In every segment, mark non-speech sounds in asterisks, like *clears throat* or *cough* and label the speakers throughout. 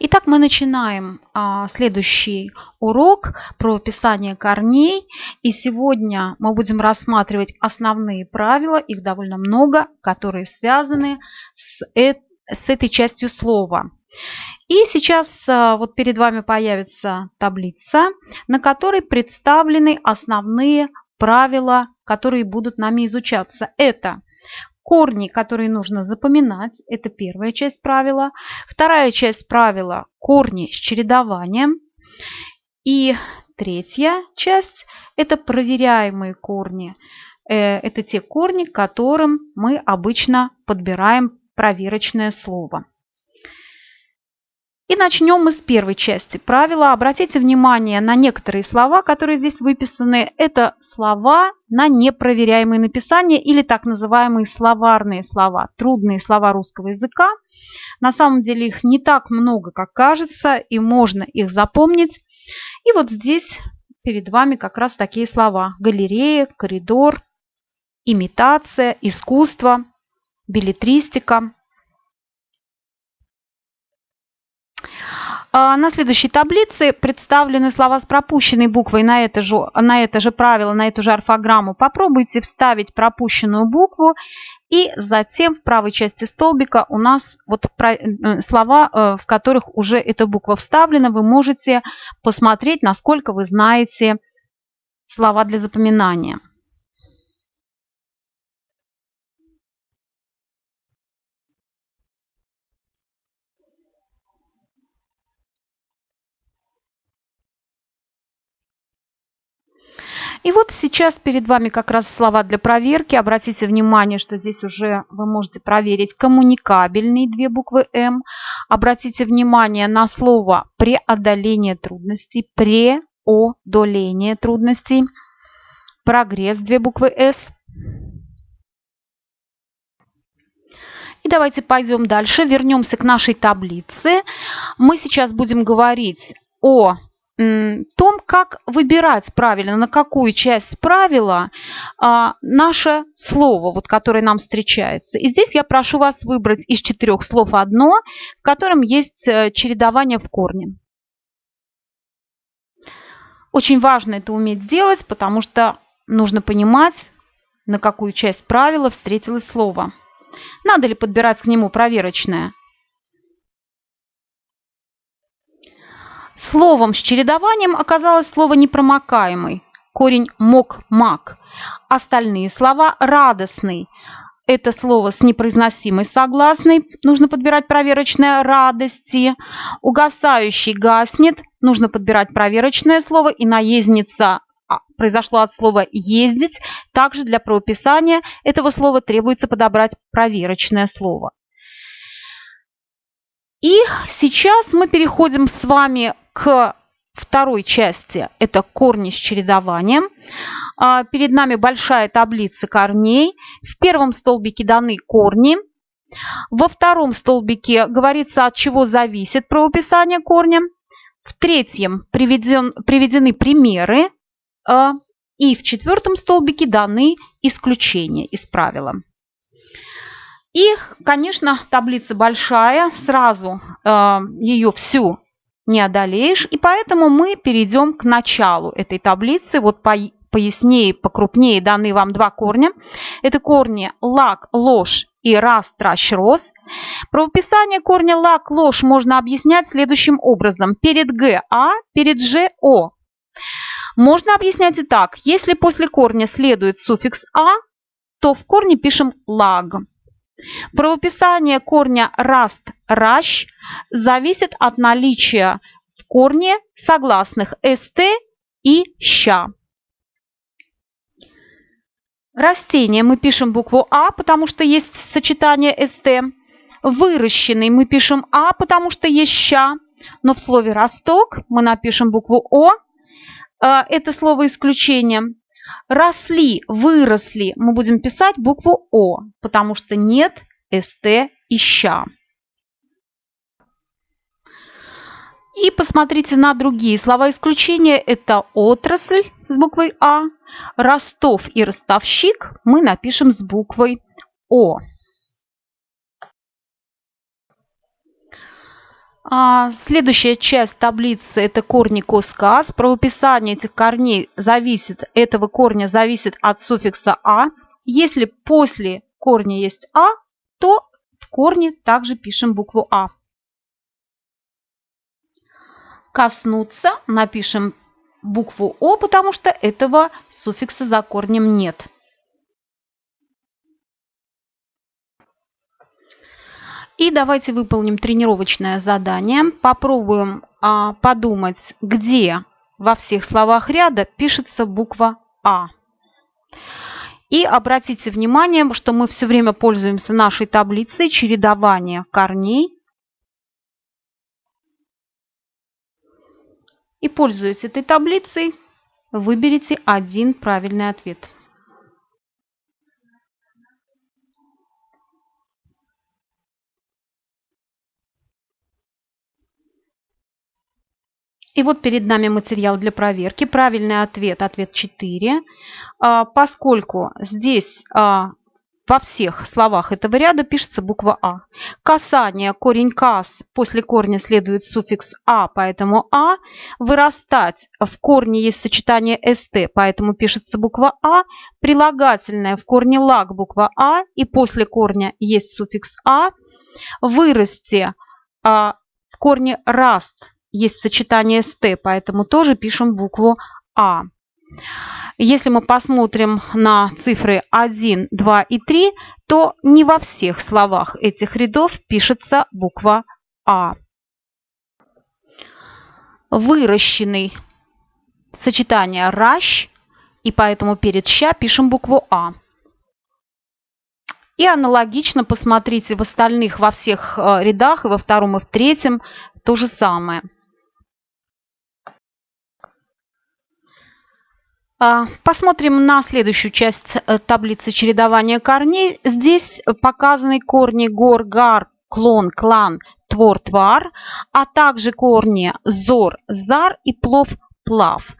Speaker 1: Итак, мы начинаем а, следующий урок про описание корней. И сегодня мы будем рассматривать основные правила, их довольно много, которые связаны с, э, с этой частью слова. И сейчас а, вот перед вами появится таблица, на которой представлены основные правила, которые будут нами изучаться. Это Корни, которые нужно запоминать, это первая часть правила. Вторая часть правила – корни с чередованием. И третья часть – это проверяемые корни. Э, это те корни, которым мы обычно подбираем проверочное слово. И начнем мы с первой части правила. Обратите внимание на некоторые слова, которые здесь выписаны. Это слова на непроверяемые написания или так называемые словарные слова, трудные слова русского языка. На самом деле их не так много, как кажется, и можно их запомнить. И вот здесь перед вами как раз такие слова. Галерея, коридор, имитация, искусство, билетристика. На следующей таблице представлены слова с пропущенной буквой на это, же, на это же правило, на эту же орфограмму. Попробуйте вставить пропущенную букву и затем в правой части столбика у нас вот э, слова, э, в которых уже эта буква вставлена. Вы можете посмотреть, насколько вы знаете слова для запоминания. И вот сейчас перед вами как раз слова для проверки. Обратите внимание, что здесь уже вы можете проверить коммуникабельные две буквы М. Обратите внимание на слово преодоление трудностей, преодоление трудностей, прогресс две буквы С. И давайте пойдем дальше, вернемся к нашей таблице. Мы сейчас будем говорить о том, как выбирать правильно, на какую часть правила а, наше слово, вот, которое нам встречается. И здесь я прошу вас выбрать из четырех слов одно, в котором есть э, чередование в корне. Очень важно это уметь сделать, потому что нужно понимать, на какую часть правила встретилось слово. Надо ли подбирать к нему проверочное? Словом с чередованием оказалось слово непромокаемый. Корень мок-мак. Остальные слова радостный. Это слово с непроизносимой согласной. Нужно подбирать проверочное радости. Угасающий гаснет. Нужно подбирать проверочное слово. И наездница а, произошло от слова «ездить». Также для правописания этого слова требуется подобрать проверочное слово. И сейчас мы переходим с вами к второй части. Это корни с чередованием. А, перед нами большая таблица корней. В первом столбике даны корни. Во втором столбике говорится, от чего зависит правописание корня. В третьем приведен, приведены примеры. А, и в четвертом столбике даны исключения из правила. И, конечно, таблица большая, сразу э, ее всю не одолеешь. И поэтому мы перейдем к началу этой таблицы. Вот по, пояснее, покрупнее даны вам два корня. Это корни лак, ложь и раз, тращ, рос. Правописание корня лак, ложь можно объяснять следующим образом. Перед г а, перед ж о. Можно объяснять и так. Если после корня следует суффикс а, то в корне пишем лаг. Правописание корня раст ращ зависит от наличия в корне согласных ст и ща. Растение мы пишем букву А, потому что есть сочетание ст. Выращенный мы пишем А, потому что есть ща. Но в слове росток мы напишем букву О. Э, это слово исключение. Росли, выросли мы будем писать букву О, потому что нет СТ и ща. И посмотрите на другие слова исключения. Это отрасль с буквой А. Ростов и ростовщик мы напишем с буквой О. А, следующая часть таблицы – это корни коскас. Правописание этих корней зависит, этого корня зависит от суффикса «а». Если после корня есть «а», то в корне также пишем букву «а». Коснуться напишем букву «о», потому что этого суффикса за корнем нет. И давайте выполним тренировочное задание. Попробуем а, подумать, где во всех словах ряда пишется буква А. И обратите внимание, что мы все время пользуемся нашей таблицей чередования корней. И пользуясь этой таблицей, выберите один правильный ответ. И вот перед нами материал для проверки. Правильный ответ, ответ 4. А, поскольку здесь а, во всех словах этого ряда пишется буква А. Касание, корень кас, после корня следует суффикс А, поэтому А. Вырастать, в корне есть сочетание СТ, поэтому пишется буква А. Прилагательное, в корне лак, буква А, и после корня есть суффикс А. Вырасти, в корне раст, есть сочетание ст, поэтому тоже пишем букву А. Если мы посмотрим на цифры 1, 2 и 3, то не во всех словах этих рядов пишется буква А. Выращенный сочетание ращ, и поэтому перед ща пишем букву А. И аналогично посмотрите в остальных, во всех э, рядах, и во втором, и в третьем то же самое. Посмотрим на следующую часть э, таблицы чередования корней. Здесь показаны корни гор, гар, клон, клан, твор, твар, а также корни зор, зар и плов, плав.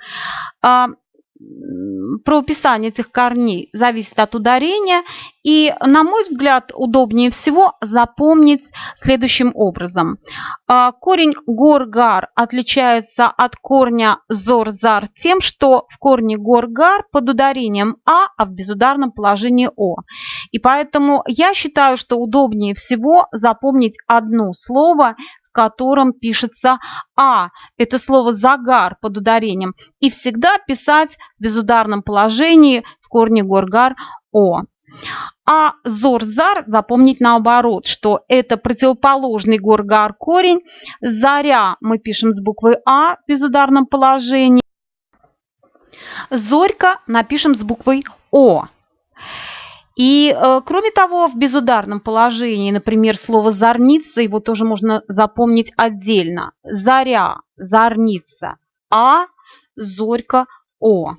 Speaker 1: Правописание этих корней зависит от ударения. И, на мой взгляд, удобнее всего запомнить следующим образом. А, корень горгар отличается от корня зорзар тем, что в корне горгар под ударением а, а в безударном положении о. И поэтому я считаю, что удобнее всего запомнить одно слово котором пишется «а». Это слово «загар» под ударением. И всегда писать в безударном положении в корне горгар «о». А зорзар запомнить наоборот, что это противоположный горгар корень. Заря мы пишем с буквы А в безударном положении. Зорька напишем с буквой О. И, э, кроме того, в безударном положении, например, слово «зарница», его тоже можно запомнить отдельно. Заря, зарница, а, зорька, о.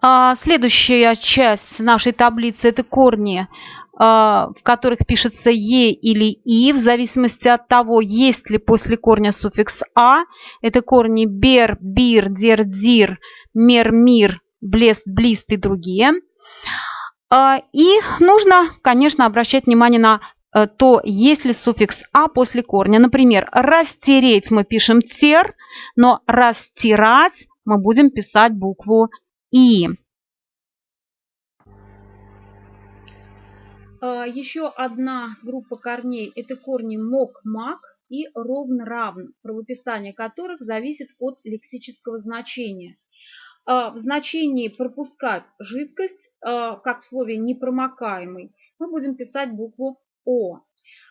Speaker 1: А, следующая часть нашей таблицы – это корни в которых пишется «е» или «и», в зависимости от того, есть ли после корня суффикс «а». Это корни «бер», «бир», «дер», «дир», «мер», «мир», «блест», «блист» и другие. А, и нужно, конечно, обращать внимание на э, то, есть ли суффикс «а» после корня. Например, «растереть» мы пишем «тер», но «растирать» мы будем писать букву «и». Еще одна группа корней – это корни мок-мак и ровно-равн, правописание которых зависит от лексического значения. А, в значении пропускать жидкость, а, как в слове непромокаемый, мы будем писать букву О.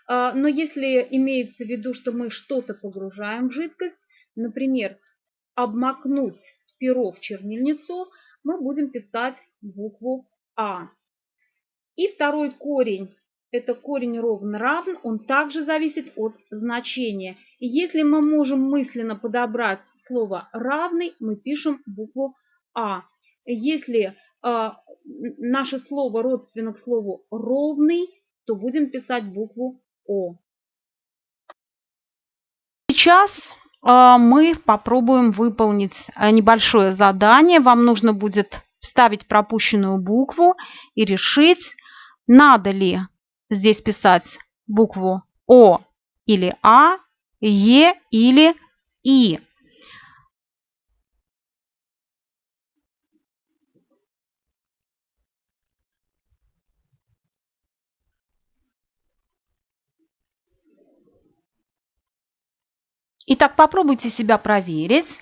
Speaker 1: Но если имеется в виду, что мы что-то погружаем в жидкость, например, обмакнуть перо в чернильницу, мы будем писать букву А. И второй корень, это корень ровно равен, он также зависит от значения. И если мы можем мысленно подобрать слово равный, мы пишем букву А. Если э, наше слово родственно к слову ровный, то будем писать букву О. Сейчас э, мы попробуем выполнить небольшое задание. Вам нужно будет вставить пропущенную букву и решить, надо ли здесь писать букву О или А, Е или И. Итак, попробуйте себя проверить.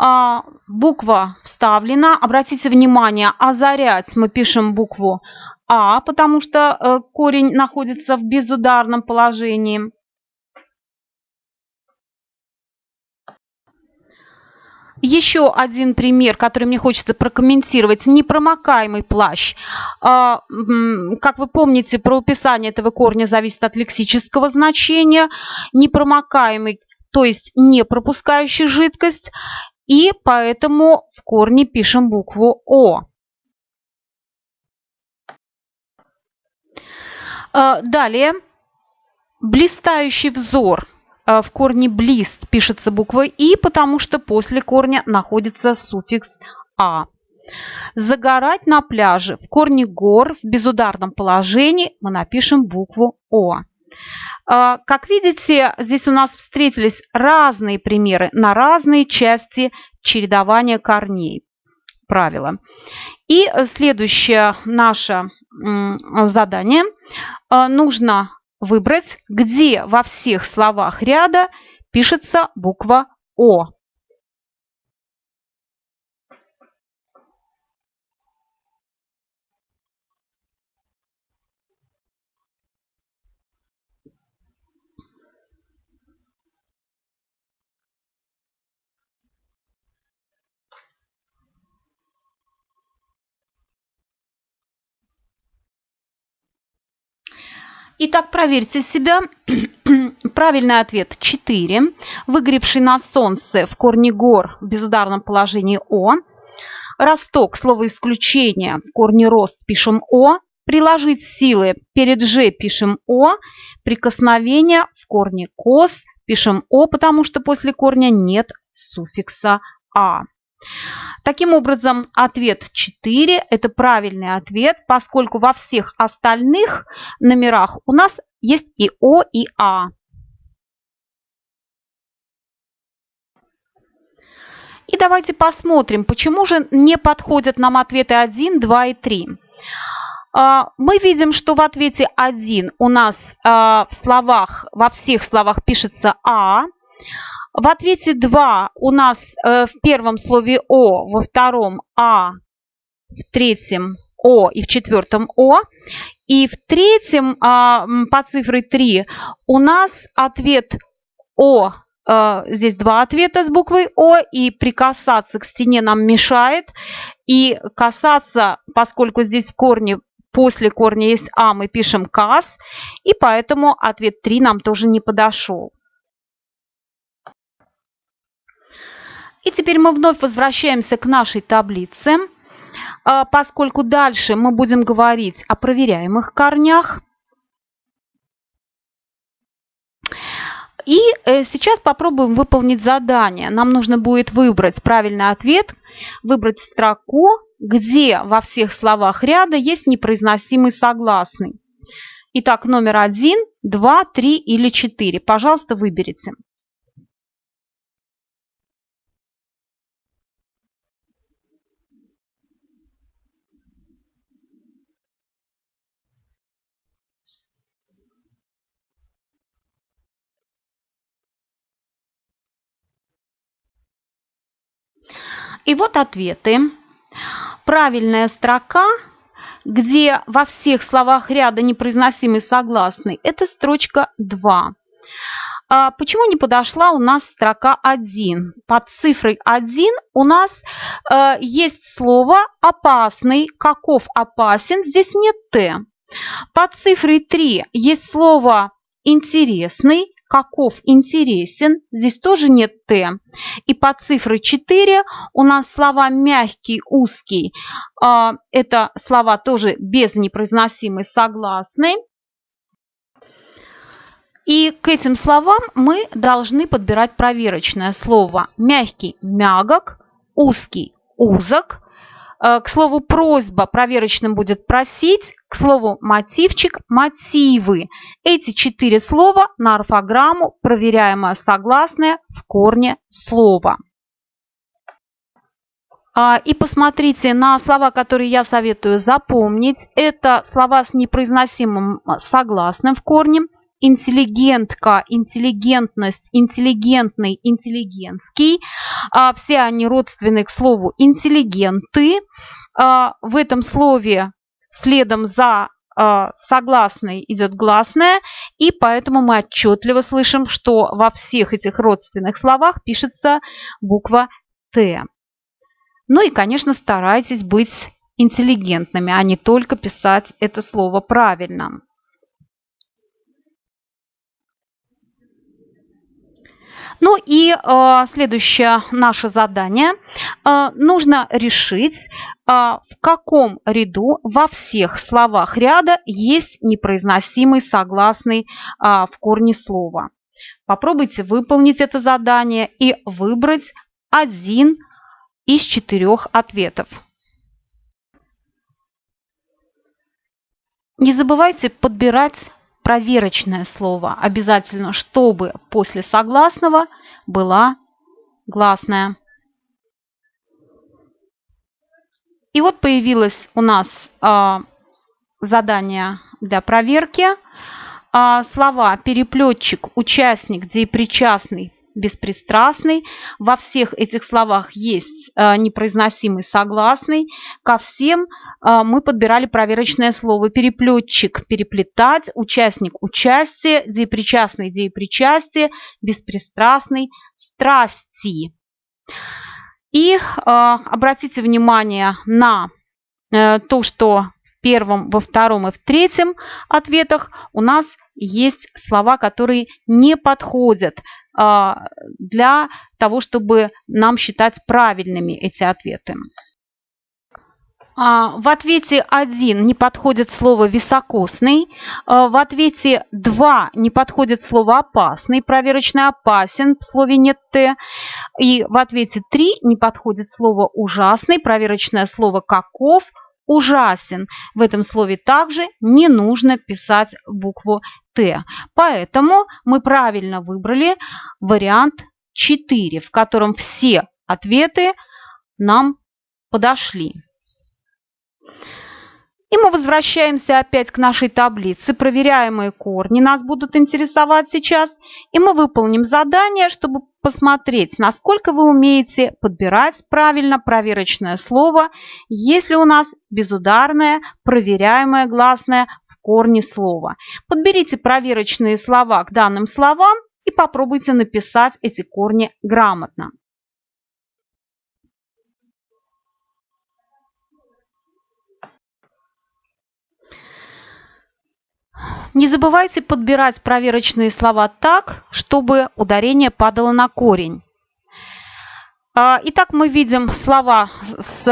Speaker 1: А, буква вставлена. Обратите внимание, озарять мы пишем букву А, потому что э, корень находится в безударном положении. Еще один пример, который мне хочется прокомментировать. Непромокаемый плащ. А, как вы помните, правописание этого корня зависит от лексического значения. Непромокаемый то есть не пропускающий жидкость, и поэтому в корне пишем букву О. А, далее, блистающий взор. А, в корне блист пишется буквой И, потому что после корня находится суффикс А. Загорать на пляже. В корне гор в безударном положении мы напишем букву О. А, как видите, здесь у нас встретились разные примеры на разные части чередования корней правила. И следующее наше задание. А, нужно выбрать, где во всех словах ряда пишется буква О. Итак, проверьте себя. *clears throat* Правильный ответ 4. Выгоревший на солнце в корне гор в безударном положении О. Росток, слово исключения, в корне рост пишем О. Приложить силы перед Ж пишем О. Прикосновение в корне кос пишем О, потому что после корня нет суффикса А. Таким образом, ответ 4 – это правильный ответ, поскольку во всех остальных номерах у нас есть и О, и А. И давайте посмотрим, почему же не подходят нам ответы 1, 2 и 3. А, мы видим, что в ответе 1 у нас а, в словах, во всех словах пишется А, в ответе 2 у нас э, в первом слове О, во втором А, в третьем О и в четвертом О. И в третьем а, по цифре 3 у нас ответ О э, здесь два ответа с буквой О, и прикасаться к стене нам мешает. И касаться, поскольку здесь в корне, после корня есть А, мы пишем кас, и поэтому ответ 3 нам тоже не подошел. И теперь мы вновь возвращаемся к нашей таблице, а, поскольку дальше мы будем говорить о проверяемых корнях. И э, сейчас попробуем выполнить задание. Нам нужно будет выбрать правильный ответ, выбрать строку, где во всех словах ряда есть непроизносимый согласный. Итак, номер один, два, три или четыре. Пожалуйста, выберите. И вот ответы. Правильная строка, где во всех словах ряда непроизносимый согласный, это строчка 2. А почему не подошла у нас строка 1? Под цифрой 1 у нас э, есть слово «опасный». Каков опасен? Здесь нет «т». Под цифрой 3 есть слово «интересный» каков интересен, здесь тоже нет Т. И по цифре 4 у нас слова мягкий, узкий. А, это слова тоже без непроизносимой согласной. И к этим словам мы должны подбирать проверочное слово. Мягкий – мягок, узкий – узок, К слову «просьба» проверочным будет «просить», к слову «мотивчик» – «мотивы». Эти четыре слова на орфограмму проверяемое согласное в корне слова. А, и посмотрите на слова, которые я советую запомнить. Это слова с непроизносимым согласным в корне. Интеллигентка, интеллигентность, интеллигентный, интеллигентский. А, все они родственны к слову интеллигенты. А, в этом слове следом за согласной идет гласная, и поэтому мы отчетливо слышим, что во всех этих родственных словах пишется буква Т. Ну и, конечно, старайтесь быть интеллигентными, а не только писать это слово правильно. Ну и э, следующее наше задание. Э, нужно решить, э, в каком ряду во всех словах ряда есть непроизносимый согласный э, в корне слова. Попробуйте выполнить это задание и выбрать один из четырех ответов. Не забывайте подбирать проверочное слово обязательно, чтобы после согласного была гласная. И вот появилось у нас э, задание для проверки. Э, слова переплетчик, участник, деепричастный, беспристрастный. Во всех этих словах есть э, непроизносимый согласный. Ко всем э, мы подбирали проверочное слово переплетчик – переплетать, участник – участие, деепричастный – деепричастие, беспристрастный – страсти. И э, обратите внимание на то, что в первом, во втором и в третьем ответах у нас есть слова, которые не подходят для того, чтобы нам считать правильными эти ответы. А, в ответе 1 не подходит слово «високосный». А, в ответе 2 не подходит слово «опасный». Проверочный «опасен» в слове нет «т». И в ответе 3 не подходит слово «ужасный». Проверочное слово «каков» ужасен. В этом слове также не нужно писать букву Т. Поэтому мы правильно выбрали вариант 4, в котором все ответы нам подошли. И мы возвращаемся опять к нашей таблице. Проверяемые корни нас будут интересовать сейчас. И мы выполним задание, чтобы посмотреть, насколько вы умеете подбирать правильно проверочное слово, если у нас безударное, проверяемое гласное в корне слова. Подберите проверочные слова к данным словам и попробуйте написать эти корни грамотно. Не забывайте подбирать проверочные слова так, чтобы ударение падало на корень. А, итак, мы видим слова с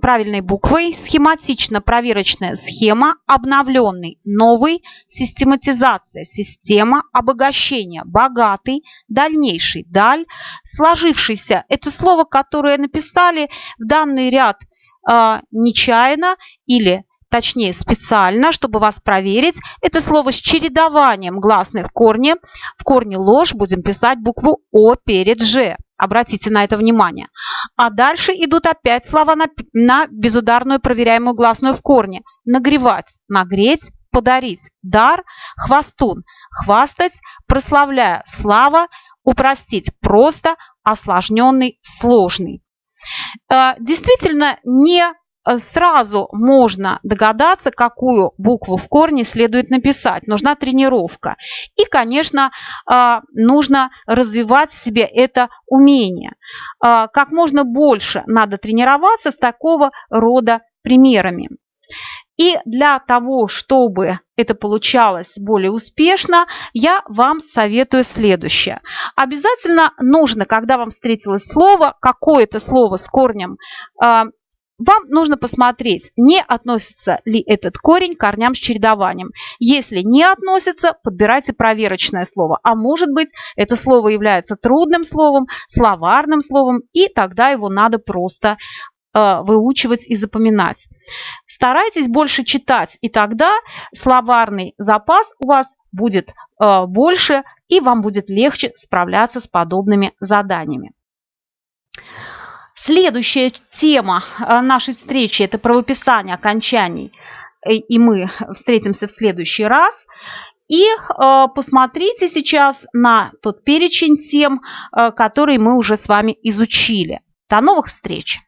Speaker 1: правильной буквой, схематично проверочная схема, обновленный, новый, систематизация, система, обогащение, богатый, дальнейший, даль, сложившийся. Это слово, которое написали в данный ряд а, нечаянно или точнее специально, чтобы вас проверить. Это слово с чередованием гласных в корне. В корне ложь будем писать букву О перед Ж. Обратите на это внимание. А дальше идут опять слова на, на безударную проверяемую гласную в корне. Нагревать, нагреть, подарить. Дар, хвостун, хвастать, прославляя, слава, упростить, просто, осложненный, сложный. Э, действительно, не сразу можно догадаться, какую букву в корне следует написать. Нужна тренировка. И, конечно, а, нужно развивать в себе это умение. А, как можно больше надо тренироваться с такого рода примерами. И для того, чтобы это получалось более успешно, я вам советую следующее. Обязательно нужно, когда вам встретилось слово, какое-то слово с корнем вам нужно посмотреть, не относится ли этот корень к корням с чередованием. Если не относится, подбирайте проверочное слово. А может быть, это слово является трудным словом, словарным словом, и тогда его надо просто выучивать и запоминать. Старайтесь больше читать, и тогда словарный запас у вас будет больше, и вам будет легче справляться с подобными заданиями. Следующая тема нашей встречи – это правописание окончаний, и мы встретимся в следующий раз. И э, посмотрите сейчас на тот перечень тем, э, которые мы уже с вами изучили. До новых встреч!